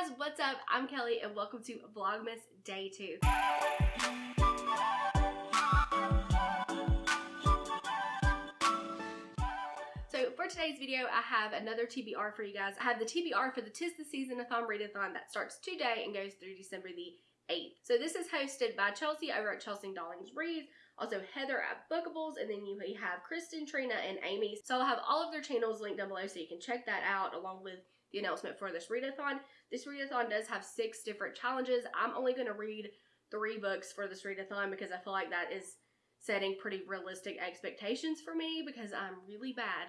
guys, what's up? I'm Kelly and welcome to Vlogmas Day 2. So for today's video, I have another TBR for you guys. I have the TBR for the Tis the Season-a-thon readathon that starts today and goes through December the 8th. So this is hosted by Chelsea over at Chelsea Dollings Reads, also Heather at Bookables, and then you have Kristen, Trina, and Amy. So I'll have all of their channels linked down below so you can check that out along with the announcement for this readathon. This readathon does have six different challenges. I'm only going to read three books for this readathon because I feel like that is setting pretty realistic expectations for me because I'm really bad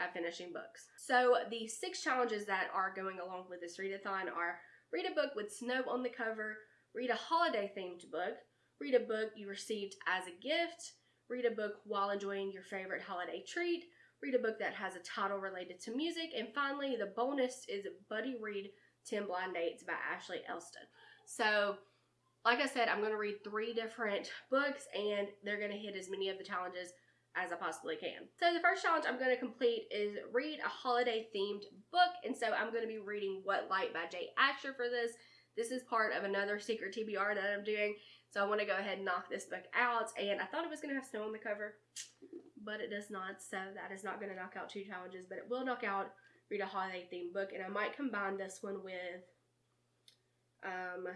at finishing books. So the six challenges that are going along with this readathon are read a book with snow on the cover, read a holiday themed book, read a book you received as a gift, read a book while enjoying your favorite holiday treat, read a book that has a title related to music, and finally, the bonus is Buddy Read 10 Blind Dates by Ashley Elston. So, like I said, I'm going to read three different books, and they're going to hit as many of the challenges as I possibly can. So the first challenge I'm going to complete is read a holiday themed book, and so I'm going to be reading What Light by Jay Asher for this. This is part of another secret TBR that I'm doing, so I want to go ahead and knock this book out, and I thought it was going to have snow on the cover, but it does not, so that is not going to knock out two challenges, but it will knock out read a holiday themed book, and I might combine this one with um,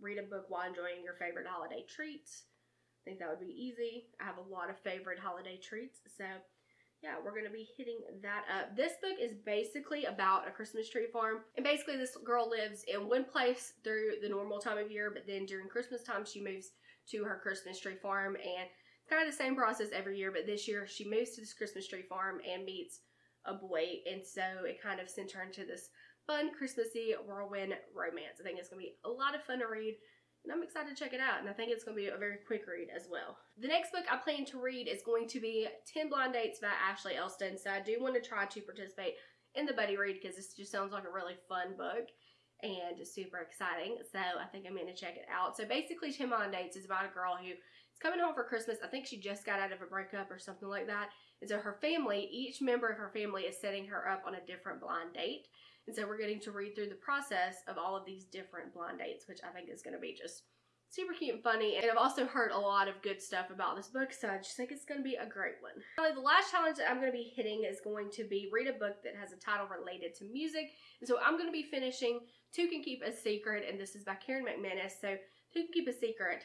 read a book while enjoying your favorite holiday treats. I think that would be easy. I have a lot of favorite holiday treats, so yeah, we're going to be hitting that up. This book is basically about a Christmas tree farm. And basically this girl lives in one place through the normal time of year, but then during Christmas time she moves to her Christmas tree farm and it's kind of the same process every year, but this year she moves to this Christmas tree farm and meets a boy. And so it kind of sent her into this fun Christmassy whirlwind romance. I think it's going to be a lot of fun to read and I'm excited to check it out and I think it's going to be a very quick read as well. The next book I plan to read is going to be 10 Blind Dates by Ashley Elston so I do want to try to participate in the buddy read because this just sounds like a really fun book and super exciting so I think I'm going to check it out. So basically 10 Blind Dates is about a girl who is coming home for Christmas. I think she just got out of a breakup or something like that and so her family, each member of her family is setting her up on a different blind date. And so we're getting to read through the process of all of these different blind dates, which I think is going to be just super cute and funny. And I've also heard a lot of good stuff about this book, so I just think it's going to be a great one. Finally, the last challenge that I'm going to be hitting is going to be read a book that has a title related to music. And so I'm going to be finishing Two Can Keep a Secret, and this is by Karen McManus. So Two Can Keep a Secret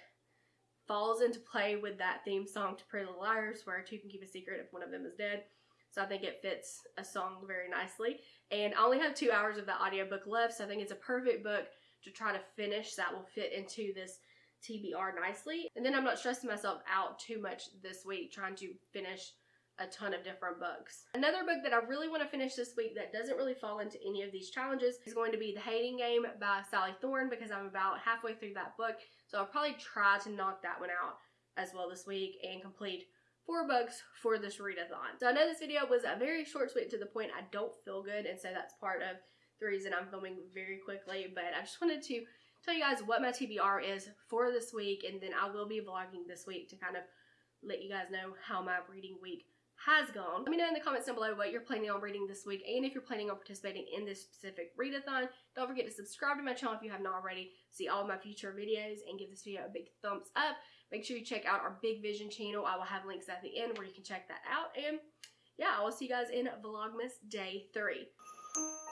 falls into play with that theme song to Pretty Little Liars, where two can keep a secret if one of them is dead. So I think it fits a song very nicely. And I only have two hours of the audiobook left, so I think it's a perfect book to try to finish that will fit into this TBR nicely. And then I'm not stressing myself out too much this week trying to finish a ton of different books. Another book that I really want to finish this week that doesn't really fall into any of these challenges is going to be The Hating Game by Sally Thorne because I'm about halfway through that book. So I'll probably try to knock that one out as well this week and complete four books for this readathon. So I know this video was a very short, sweet, to the point. I don't feel good and so that's part of the reason I'm filming very quickly. But I just wanted to tell you guys what my TBR is for this week and then I will be vlogging this week to kind of let you guys know how my reading week has gone. Let me know in the comments down below what you're planning on reading this week and if you're planning on participating in this specific readathon. Don't forget to subscribe to my channel if you haven't already. See all my future videos and give this video a big thumbs up. Make sure you check out our Big Vision channel. I will have links at the end where you can check that out. And yeah, I will see you guys in Vlogmas Day 3.